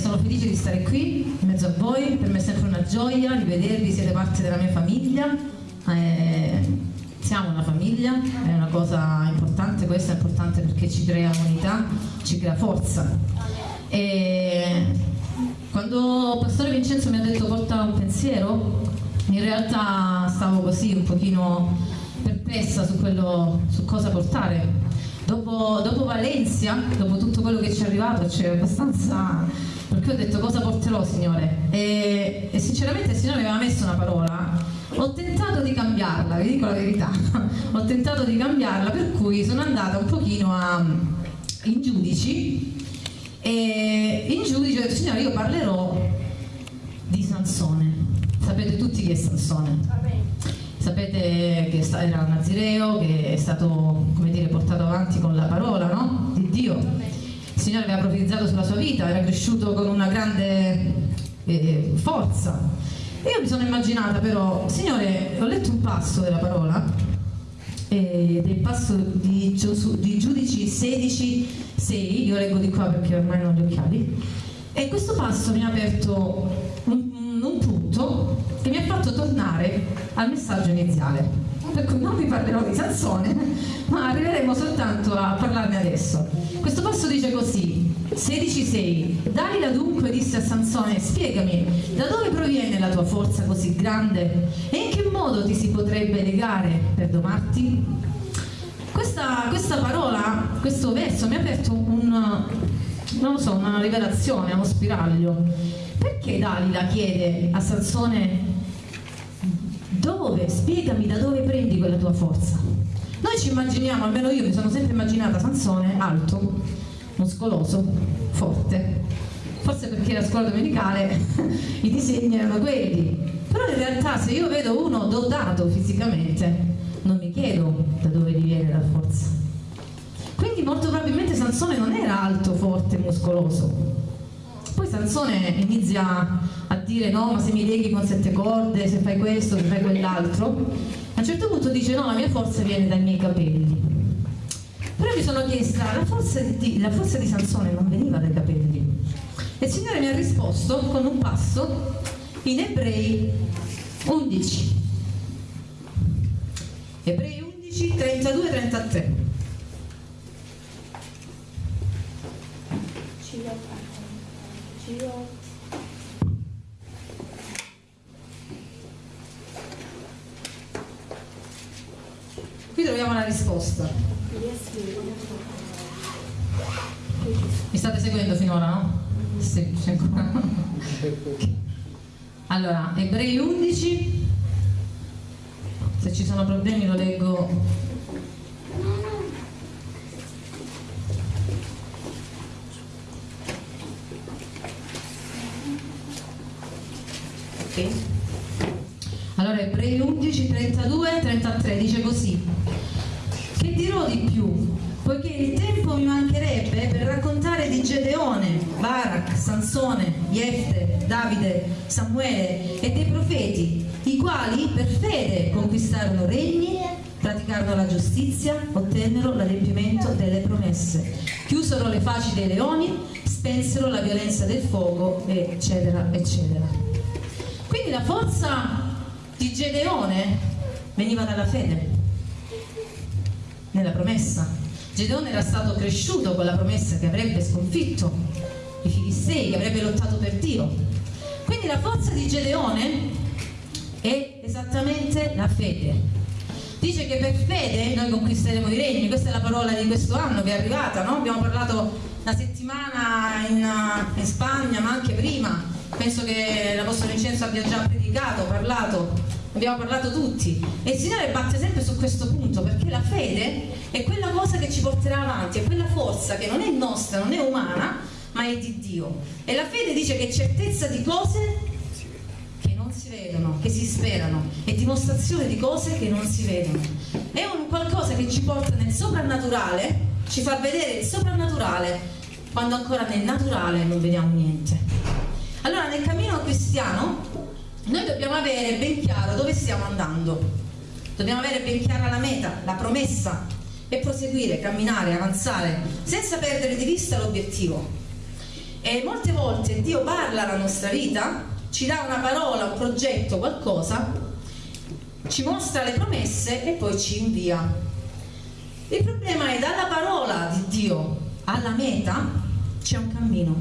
Sono felice di stare qui in mezzo a voi, per me è sempre una gioia rivedervi, siete parte della mia famiglia, eh, siamo una famiglia, è una cosa importante, questa è importante perché ci crea unità, ci crea forza. E quando Pastore Vincenzo mi ha detto porta un pensiero, in realtà stavo così un pochino perplessa su, quello, su cosa portare Dopo, dopo, Valencia, dopo tutto quello che ci è arrivato, c'è abbastanza... perché ho detto cosa porterò Signore? E, e, sinceramente il Signore mi aveva messo una parola, ho tentato di cambiarla, vi dico la verità, ho tentato di cambiarla per cui sono andata un pochino a, in giudici e in giudice ho detto Signore io parlerò di Sansone, sapete tutti chi è Sansone? Sapete che era Nazireo, che è stato dire, portato avanti con la parola no? di Dio. Il Signore aveva profetizzato sulla sua vita, era cresciuto con una grande eh, forza. E io mi sono immaginata però, Signore, ho letto un passo della parola, eh, del passo di, di Giudici 16, 6, io leggo di qua perché ormai non ho gli occhiali, e questo passo mi ha aperto un, un punto che mi ha fatto tornare al messaggio iniziale. Per cui non vi parlerò di Sansone, ma arriveremo soltanto a parlarne adesso. Questo passo dice così, 16.6 Dalila dunque disse a Sansone, spiegami, da dove proviene la tua forza così grande e in che modo ti si potrebbe legare per domarti? Questa, questa parola, questo verso mi ha aperto un, non so, una rivelazione, uno spiraglio perché Dalila chiede a Sansone dove, spiegami da dove prendi quella tua forza? Noi ci immaginiamo, almeno io mi sono sempre immaginata Sansone alto, muscoloso, forte. Forse perché la scuola domenicale i disegni erano quelli. Però in realtà se io vedo uno dotato fisicamente, non mi chiedo da dove gli viene la forza. Quindi molto probabilmente Sansone non era alto, forte, muscoloso, Sansone inizia a dire no, ma se mi leghi con sette corde, se fai questo, se fai quell'altro. A un certo punto dice no, la mia forza viene dai miei capelli. Però mi sono chiesta, la forza di, la forza di Sansone non veniva dai capelli. E il Signore mi ha risposto con un passo in Ebrei 11. Ebrei 11, 32 33. Dio. Qui troviamo la risposta. Mi state seguendo finora, no? Sì, c'è ancora. Allora, Ebrei 11, se ci sono problemi lo leggo Ok? Allora Ebrei 11, 32, 33 dice così Che dirò di più? Poiché il tempo mi mancherebbe per raccontare di Gedeone, Barak, Sansone, Jefte, Davide, Samuele e dei profeti, i quali per fede conquistarono regni, praticarono la giustizia, ottennero l'adempimento delle promesse, chiusero le facci dei leoni, spensero la violenza del fuoco, eccetera, eccetera. Quindi la forza di Gedeone veniva dalla fede, nella promessa. Gedeone era stato cresciuto con la promessa che avrebbe sconfitto i filistei, che avrebbe lottato per Dio. Quindi la forza di Gedeone è esattamente la fede. Dice che per fede noi conquisteremo i regni, questa è la parola di questo anno che è arrivata, no? abbiamo parlato una settimana in, in Spagna ma anche prima penso che l'Apostolo Vincenzo abbia già predicato, parlato, abbiamo parlato tutti e il Signore batte sempre su questo punto perché la fede è quella cosa che ci porterà avanti, è quella forza che non è nostra, non è umana, ma è di Dio. E la fede dice che è certezza di cose che non si vedono, che si sperano, è dimostrazione di cose che non si vedono. È un qualcosa che ci porta nel soprannaturale, ci fa vedere il soprannaturale quando ancora nel naturale non vediamo niente. Allora nel cammino cristiano noi dobbiamo avere ben chiaro dove stiamo andando, dobbiamo avere ben chiara la meta, la promessa e proseguire, camminare, avanzare senza perdere di vista l'obiettivo. E molte volte Dio parla alla nostra vita, ci dà una parola, un progetto, qualcosa, ci mostra le promesse e poi ci invia. Il problema è dalla parola di Dio alla meta c'è un cammino,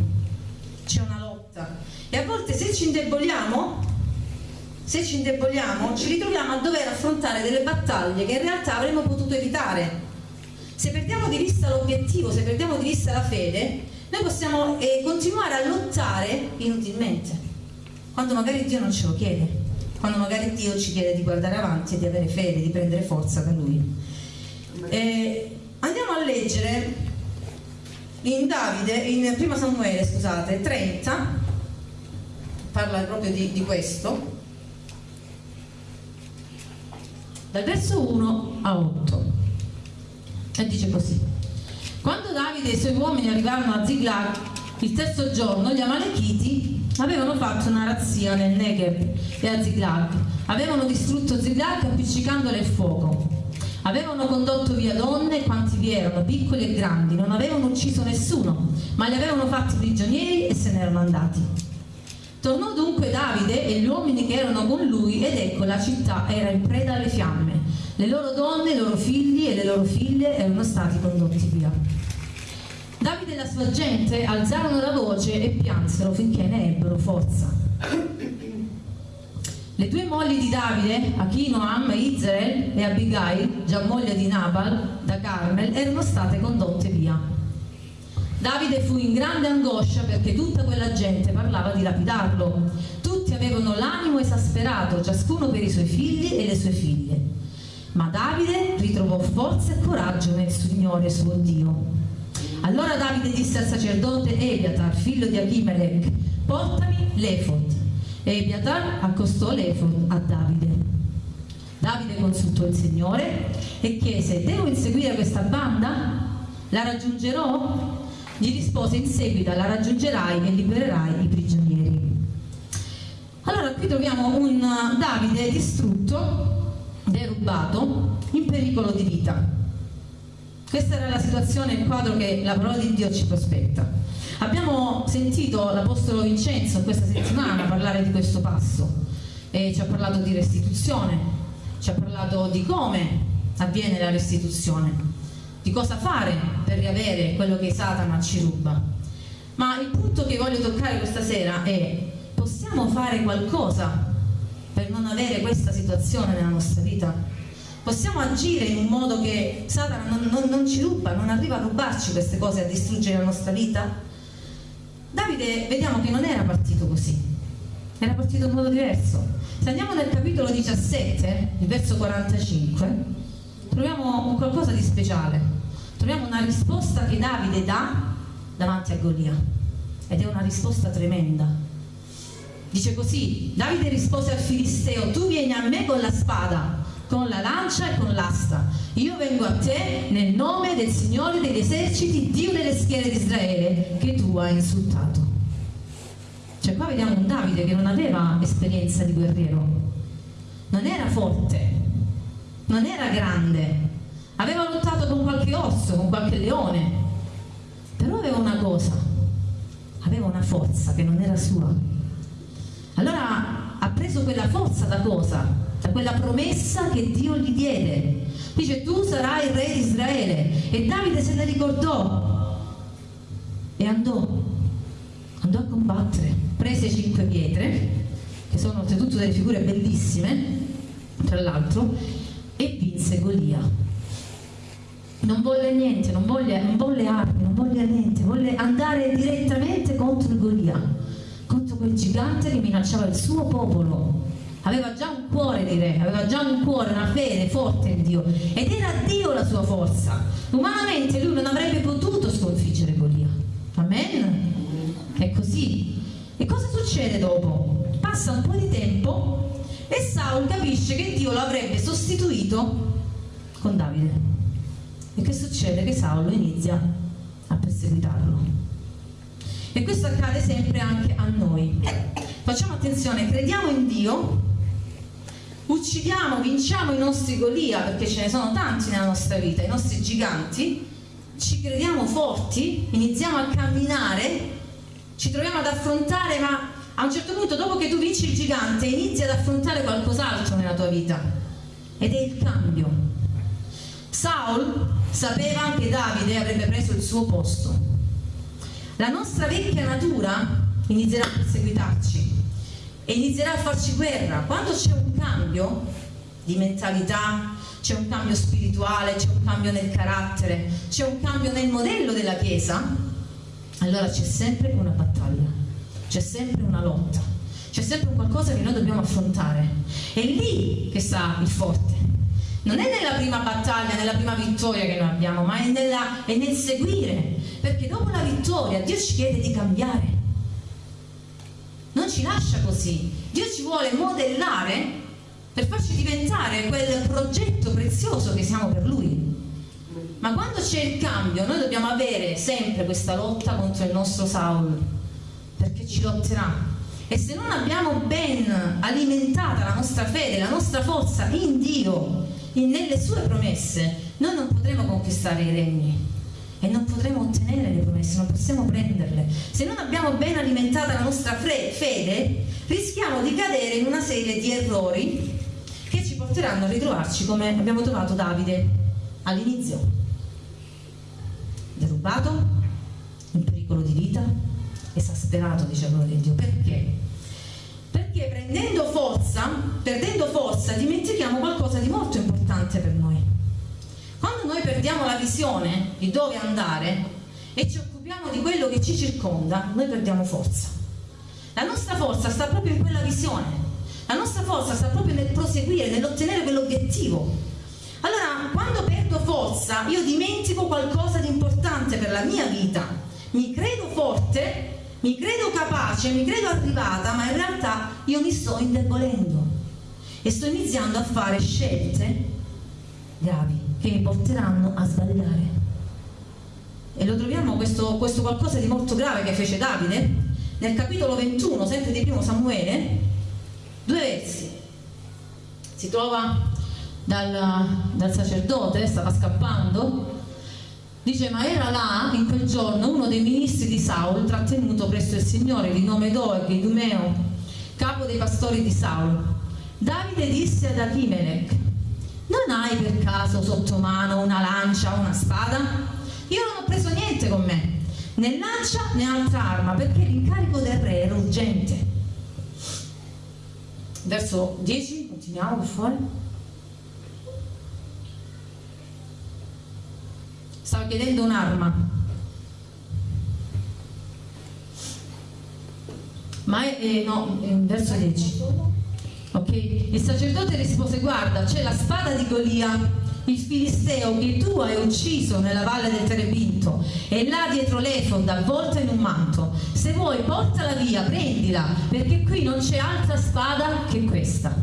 c'è una lotta. E a volte se ci indeboliamo, se ci indeboliamo, ci ritroviamo a dover affrontare delle battaglie che in realtà avremmo potuto evitare. Se perdiamo di vista l'obiettivo, se perdiamo di vista la fede, noi possiamo eh, continuare a lottare inutilmente, quando magari Dio non ce lo chiede, quando magari Dio ci chiede di guardare avanti e di avere fede, di prendere forza da Lui. Eh, andiamo a leggere in Davide, in 1 Samuele, scusate, 30, parla proprio di, di questo, dal verso 1 a 8 e dice così. Quando Davide e i suoi uomini arrivarono a Ziglag il terzo giorno gli Amalechiti avevano fatto una razzia nel Negev e a Ziglag. Avevano distrutto Ziglag appiccicandole il fuoco. Avevano condotto via donne quanti vi erano, piccoli e grandi. Non avevano ucciso nessuno ma li avevano fatti prigionieri e se ne erano andati. Tornò Davide e gli uomini che erano con lui ed ecco la città era in preda alle fiamme le loro donne, i loro figli e le loro figlie erano stati condotti via. Davide e la sua gente alzarono la voce e piansero finché ne ebbero forza. Le due mogli di Davide, Achinoam, Israel e Abigail, già moglie di Nabal, da Carmel, erano state condotte via. Davide fu in grande angoscia perché tutta quella gente parlava di lapidarlo. Avevano l'animo esasperato, ciascuno per i suoi figli e le sue figlie. Ma Davide ritrovò forza e coraggio nel Signore suo Dio. Allora Davide disse al sacerdote Ebiatar, figlio di Achimelech, portami l'Efod. Ebiatar accostò l'Efod a Davide. Davide consultò il Signore e chiese, devo inseguire questa banda? La raggiungerò? Gli rispose in seguito, la raggiungerai e libererai i prigionieri. Allora qui troviamo un Davide distrutto derubato in pericolo di vita. Questa era la situazione, il quadro che la parola di Dio ci prospetta. Abbiamo sentito l'Apostolo Vincenzo questa settimana parlare di questo passo e ci ha parlato di restituzione, ci ha parlato di come avviene la restituzione, di cosa fare per riavere quello che Satana ci ruba. Ma il punto che voglio toccare questa sera è possiamo fare qualcosa per non avere questa situazione nella nostra vita? Possiamo agire in un modo che Satana non, non, non ci ruba, non arriva a rubarci queste cose, a distruggere la nostra vita? Davide vediamo che non era partito così, era partito in modo diverso. Se andiamo nel capitolo 17, il verso 45, troviamo un qualcosa di speciale. Troviamo una risposta che Davide dà davanti a Golia ed è una risposta tremenda Dice così, Davide rispose al Filisteo, tu vieni a me con la spada, con la lancia e con l'asta. Io vengo a te nel nome del Signore degli eserciti, Dio delle schiere di Israele, che tu hai insultato. Cioè qua vediamo un Davide che non aveva esperienza di guerriero, non era forte, non era grande, aveva lottato con qualche orso, con qualche leone, però aveva una cosa, aveva una forza che non era sua allora ha preso quella forza da cosa? Da quella promessa che Dio gli diede. Dice tu sarai il re di Israele. E Davide se ne ricordò e andò, andò a combattere. Prese cinque pietre, che sono oltretutto delle figure bellissime, tra l'altro, e vinse Golia. Non volle niente, non volle, non volle armi, non volle niente, volle andare direttamente contro Golia quel gigante che minacciava il suo popolo. Aveva già un cuore di re, aveva già un cuore, una fede forte in Dio ed era Dio la sua forza. Umanamente lui non avrebbe potuto sconfiggere Golia. Amen? È così. E cosa succede dopo? Passa un po' di tempo e Saul capisce che Dio lo avrebbe sostituito con Davide. E che succede? Che Saul inizia a perseguitarlo. E questo accade sempre anche a noi. Facciamo attenzione, crediamo in Dio, uccidiamo, vinciamo i nostri Golia, perché ce ne sono tanti nella nostra vita, i nostri giganti, ci crediamo forti, iniziamo a camminare, ci troviamo ad affrontare, ma a un certo punto dopo che tu vinci il gigante inizi ad affrontare qualcos'altro nella tua vita ed è il cambio. Saul sapeva che Davide avrebbe preso il suo posto. La nostra vecchia natura inizierà a perseguitarci e inizierà a farci guerra. Quando c'è un cambio di mentalità, c'è un cambio spirituale, c'è un cambio nel carattere, c'è un cambio nel modello della Chiesa, allora c'è sempre una battaglia, c'è sempre una lotta, c'è sempre un qualcosa che noi dobbiamo affrontare. È lì che sta il forte. Non è nella prima battaglia, nella prima vittoria che noi abbiamo, ma è, nella, è nel seguire. Perché dopo la vittoria Dio ci chiede di cambiare. Non ci lascia così. Dio ci vuole modellare per farci diventare quel progetto prezioso che siamo per Lui. Ma quando c'è il cambio, noi dobbiamo avere sempre questa lotta contro il nostro Saul, perché ci lotterà. E se non abbiamo ben alimentata la nostra fede, la nostra forza in Dio, in, nelle sue promesse, noi non potremo conquistare i regni e non potremo ottenere le promesse, non possiamo prenderle. Se non abbiamo ben alimentata la nostra fede, rischiamo di cadere in una serie di errori che ci porteranno a ritrovarci come abbiamo trovato Davide all'inizio derubato, in pericolo di vita, esasperato, dice la di Dio. Perché? Perché prendendo forza, perdendo forza, dimentichiamo qualcosa di molto importante per noi. Quando noi perdiamo la visione di dove andare e ci occupiamo di quello che ci circonda, noi perdiamo forza. La nostra forza sta proprio in quella visione. La nostra forza sta proprio nel proseguire, nell'ottenere quell'obiettivo. Allora, quando perdo forza, io dimentico qualcosa di importante per la mia vita. Mi credo forte, mi credo capace, mi credo arrivata, ma in realtà io mi sto indebolendo e sto iniziando a fare scelte gravi che mi porteranno a sbagliare. E lo troviamo questo, questo qualcosa di molto grave che fece Davide nel capitolo 21, sempre di primo Samuele, due versi. Si trova dal, dal sacerdote, stava scappando, dice ma era là in quel giorno uno dei ministri di Saul trattenuto presso il Signore di nome Doeg, Idumeo, capo dei pastori di Saul. Davide disse ad Achimelech, non hai per caso sotto mano una lancia o una spada? Io non ho preso niente con me, né lancia né altra arma, perché l'incarico del re era urgente. Verso 10, continuiamo per favore. stava chiedendo un'arma. Ma è, eh, no, verso 10. Ok? Il sacerdote rispose, guarda, c'è la spada di Golia, il filisteo che tu hai ucciso nella valle del Terebinto, e là dietro l'efod avvolta in un manto. Se vuoi portala via, prendila, perché qui non c'è altra spada che questa.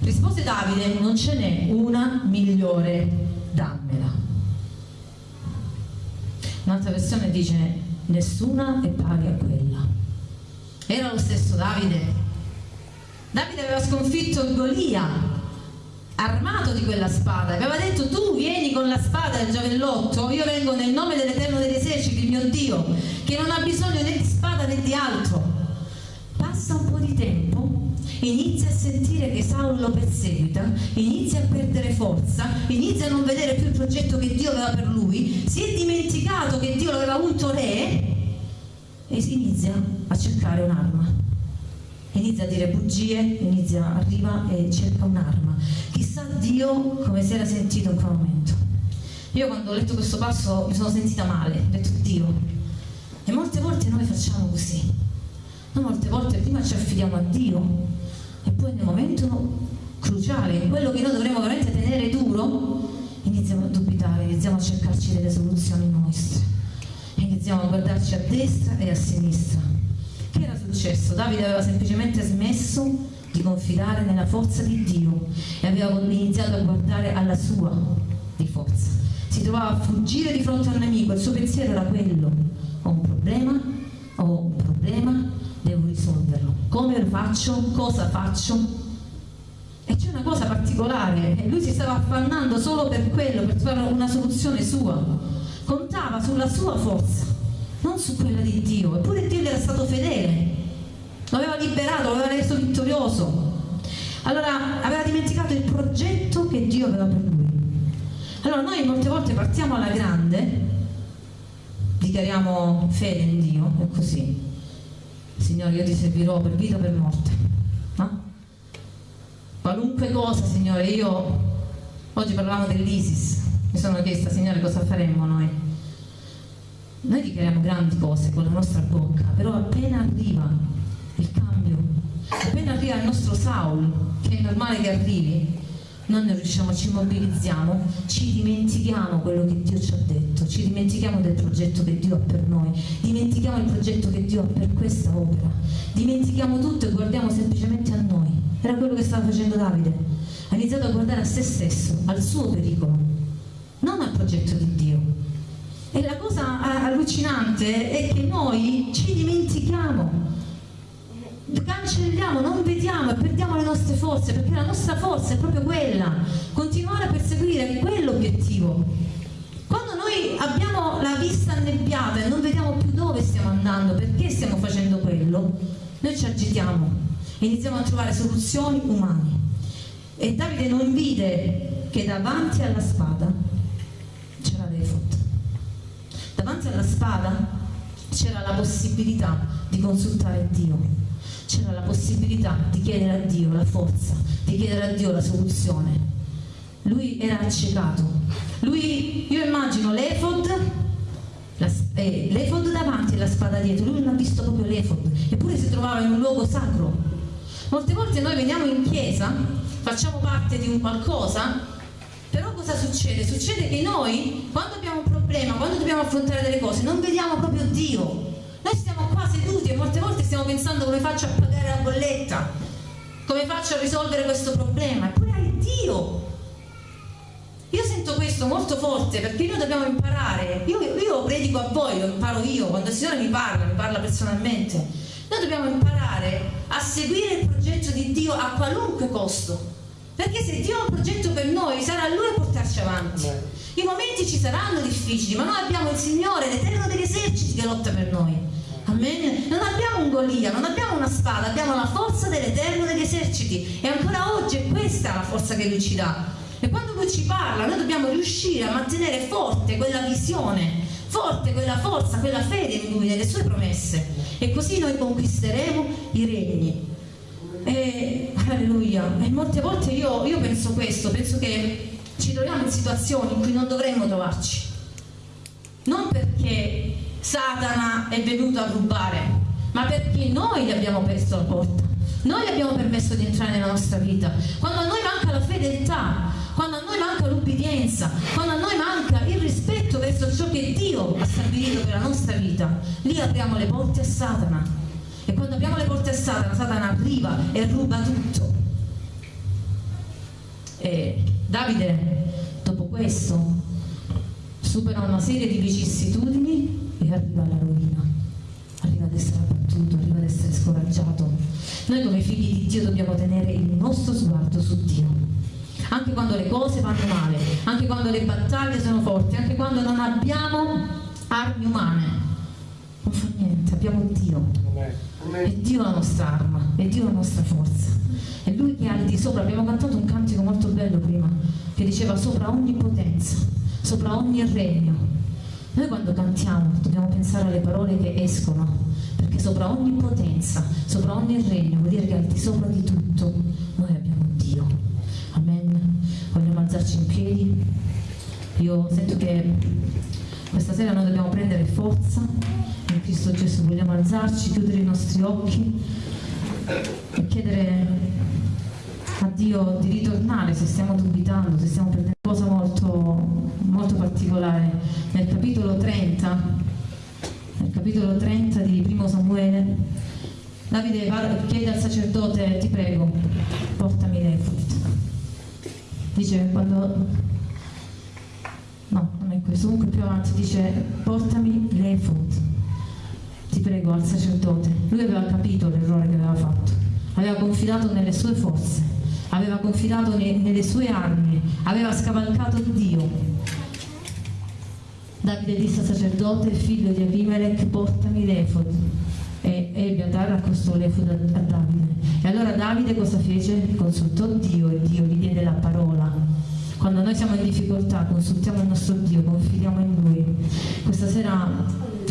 Rispose Davide, non ce n'è una migliore, dammela. Un'altra versione dice nessuna è pari a quella. Era lo stesso Davide. Davide aveva sconfitto il Golia, armato di quella spada, aveva detto tu vieni con la spada del giavellotto, io vengo nel nome dell'Eterno degli eserciti, mio Dio, che non ha bisogno né di spada né di altro. Passa un po' di tempo inizia a sentire che Saulo lo perseguita, inizia a perdere forza, inizia a non vedere più il progetto che Dio aveva per lui, si è dimenticato che Dio lo aveva unto re e inizia a cercare un'arma. Inizia a dire bugie, inizia, arriva e cerca un'arma. Chissà Dio come si era sentito in quel momento. Io quando ho letto questo passo mi sono sentita male, ho detto Dio. E molte volte noi facciamo così. Noi molte volte prima ci affidiamo a Dio e poi nel momento cruciale, quello che noi dovremmo veramente tenere duro, iniziamo a dubitare, iniziamo a cercarci delle soluzioni nostre, iniziamo a guardarci a destra e a sinistra. Successo? Davide aveva semplicemente smesso di confidare nella forza di Dio e aveva iniziato a guardare alla sua di forza. Si trovava a fuggire di fronte al nemico, il suo pensiero era quello, ho un problema, ho un problema, devo risolverlo. Come lo faccio? Cosa faccio? E c'è una cosa particolare, lui si stava affannando solo per quello, per trovare una soluzione sua. Contava sulla sua forza. non su quella di Dio. Eppure Dio gli era stato fedele, lo aveva liberato, lo aveva reso vittorioso. Allora aveva dimenticato il progetto che Dio aveva per lui. Allora noi molte volte partiamo alla grande, dichiariamo fede in Dio, è così. Signore, io ti servirò per vita o per morte. No? Qualunque cosa, Signore, io oggi parlavamo dell'ISIS, mi sono chiesta, Signore, cosa faremmo noi? Noi dichiariamo grandi cose con la nostra bocca, però appena arriva il cambio, appena arriva il nostro Saul, che è normale che arrivi, non ne riusciamo, ci mobilizziamo, ci dimentichiamo quello che Dio ci ha detto, ci dimentichiamo del progetto che Dio ha per noi, dimentichiamo il progetto che Dio ha per questa opera, dimentichiamo tutto e guardiamo semplicemente a noi. Era quello che stava facendo Davide. Ha iniziato a guardare a se stesso, al suo pericolo, non al progetto di Dio. E la cosa allucinante è che noi ci dimentichiamo cancelliamo, non vediamo e perdiamo le nostre forze perché la nostra forza è proprio quella, continuare a perseguire quell'obiettivo. Quando noi abbiamo la vista annebbiata e non vediamo più dove stiamo andando, perché stiamo facendo quello, noi ci agitiamo e iniziamo a trovare soluzioni umane. E Davide non vide che davanti alla spada c'era l'Efod. Davanti alla spada c'era la possibilità di consultare Dio c'era la possibilità di chiedere a Dio la forza, di chiedere a Dio la soluzione. Lui era accecato. Lui, io immagino l'Efod, eh, l'Efod davanti e la spada dietro, lui non ha visto proprio l'Efod, eppure si trovava in un luogo sacro. Molte volte noi veniamo in chiesa, facciamo parte di un qualcosa, però cosa succede? Succede che noi, quando abbiamo un problema, quando dobbiamo affrontare delle cose, non vediamo proprio Dio, noi stiamo qua seduti e molte volte stiamo pensando come faccio a pagare la bolletta, come faccio a risolvere questo problema, eppure hai Dio. Io sento questo molto forte perché noi dobbiamo imparare, io, io predico a voi, lo imparo io, quando il Signore mi parla, mi parla personalmente, noi dobbiamo imparare a seguire il progetto di Dio a qualunque costo. Perché se Dio ha un progetto per noi, sarà Lui a portarci avanti. I momenti ci saranno difficili, ma noi abbiamo il Signore, l'Eterno degli eserciti che lotta per noi. Amen. Non abbiamo un Golia, non abbiamo una spada, abbiamo la forza dell'Eterno degli eserciti e ancora oggi è questa la forza che Lui ci dà. E quando Lui ci parla, noi dobbiamo riuscire a mantenere forte quella visione, forte quella forza, quella fede in Lui, nelle Sue promesse. E così noi conquisteremo i regni. E, alleluia. E molte volte io, io penso questo, penso che ci troviamo in situazioni in cui non dovremmo trovarci. Non perché Satana è venuto a rubare, ma perché noi gli abbiamo aperto la porta. Noi gli abbiamo permesso di entrare nella nostra vita. Quando a noi manca la fedeltà, quando a noi manca l'ubbidienza, quando a noi manca il rispetto verso ciò che Dio ha stabilito per la nostra vita, lì apriamo le porte a Satana. E quando apriamo le porte a Satana, Satana arriva e ruba tutto. E Davide, dopo questo, supera una serie di vicissitudini e arriva alla rovina, arriva ad essere abbattuto, arriva ad essere scoraggiato. Noi come figli di Dio dobbiamo tenere il nostro sguardo su Dio. Anche quando le cose vanno male, anche quando le battaglie sono forti, anche quando non abbiamo armi umane. Non fa niente, abbiamo Dio. È Dio la nostra arma, è Dio la nostra forza. È Lui che ha al di sopra. Abbiamo cantato un cantico molto bello prima, che diceva sopra ogni potenza, sopra ogni regno, noi quando cantiamo dobbiamo pensare alle parole che escono, perché sopra ogni potenza, sopra ogni regno, vuol dire che al di sopra di tutto noi abbiamo Dio. Amen. Vogliamo alzarci in piedi. Io sento che questa sera noi dobbiamo prendere forza in Cristo Gesù, vogliamo alzarci, chiudere i nostri occhi e chiedere a Dio di ritornare se stiamo dubitando, se stiamo perdendo cosa molto, molto particolare. Nel capitolo 30, nel capitolo 30 di Primo Samuele, Davide chiede al sacerdote, ti prego, portami l'Efod. Dice quando... No, non è questo, comunque più avanti dice portami l'Efod. Ti prego al sacerdote. Lui aveva capito l'errore che aveva fatto, aveva confidato nelle sue forze aveva confidato ne, nelle sue armi, aveva scavalcato Dio. Davide disse al sacerdote, figlio di Abimelech, portami l'efod. E, e Abiatar accostò l'efod a, a Davide. E allora Davide cosa fece? Consultò Dio e Dio gli diede la parola. Quando noi siamo in difficoltà, consultiamo il nostro Dio, confidiamo in Lui. Questa sera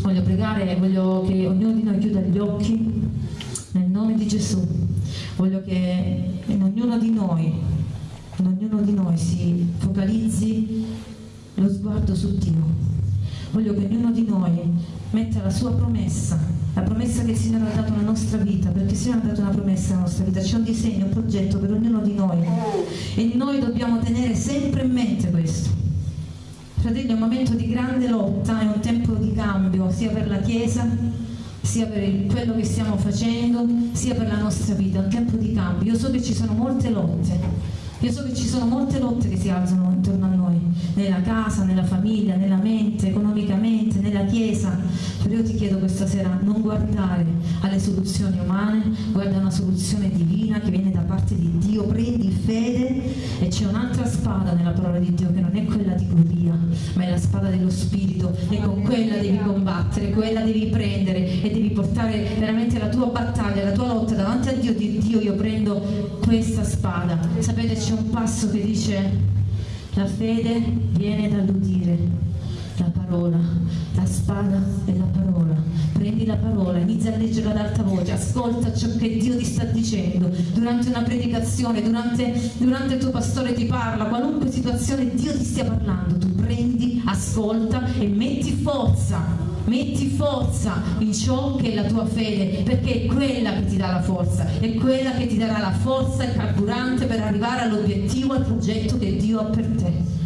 voglio pregare e voglio che ognuno di noi chiuda gli occhi nel nome di Gesù. Voglio che in ognuno di noi, in ognuno di noi si focalizzi lo sguardo su Dio. Voglio che ognuno di noi metta la sua promessa, la promessa che il Signore ha dato alla nostra vita, perché il Signore ha dato una promessa alla nostra vita, c'è un disegno, un progetto per ognuno di noi e noi dobbiamo tenere sempre in mente questo. Fratelli, è un momento di grande lotta, è un tempo di cambio sia per la Chiesa, sia per quello che stiamo facendo, sia per la nostra vita, un tempo di cambio. Io so che ci sono molte lotte, io so che ci sono molte lotte che si alzano intorno a noi, nella casa, nella famiglia, nella mente, economicamente, nella chiesa. Però io ti chiedo questa sera non guardare alle soluzioni umane, guarda una soluzione divina che viene da parte di Dio, prendi fede e c'è un'altra spada nella parola di Dio che non è quella di Golia, ma è la spada dello Spirito e con quella devi combattere, quella devi prendere e devi portare veramente la tua battaglia, la tua lotta davanti a Dio, di Dio io prendo questa spada. Sapete c'è un passo che dice la fede viene dall'udire la parola, la spada è la parola. Prendi la parola, inizia a leggerla ad alta voce, ascolta ciò che Dio ti sta dicendo durante una predicazione, durante, durante il tuo pastore ti parla, qualunque situazione Dio ti stia parlando, tu prendi, ascolta e metti forza metti forza in ciò che è la tua fede, perché è quella che ti dà la forza, è quella che ti darà la forza, il carburante per arrivare all'obiettivo, al progetto che Dio ha per te.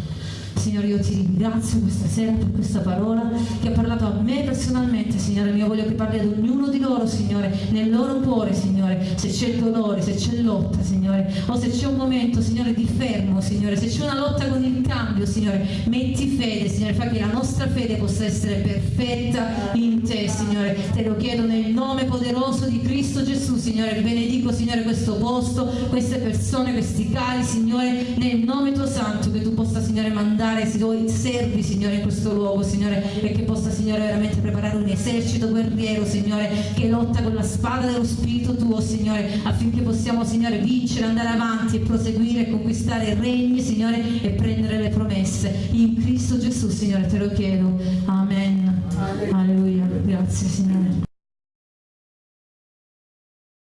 Signore, io ti ringrazio questa sera per questa parola che ha parlato a me personalmente, Signore mio. Voglio che parli ad ognuno di loro, Signore, nel loro cuore, Signore. Se c'è dolore, se c'è lotta, Signore, o se c'è un momento, Signore, di fermo, Signore, se c'è una lotta con il cambio, Signore, metti fede, Signore, fa che la nostra fede possa essere perfetta in te, Signore. Te lo chiedo nel nome poderoso di Cristo Gesù, Signore. Benedico, Signore, questo posto, queste persone, questi cari, Signore, nel nome tuo santo, che tu possa, Signore, mandare mandare i tuoi servi, Signore, in questo luogo, Signore, e che possa, Signore, veramente preparare un esercito guerriero, Signore, che lotta con la spada dello Spirito tuo, Signore, affinché possiamo, Signore, vincere, andare avanti e proseguire conquistare regni, Signore, e prendere le promesse. In Cristo Gesù, Signore, te lo chiedo. Amen. Alleluia. Grazie, Signore.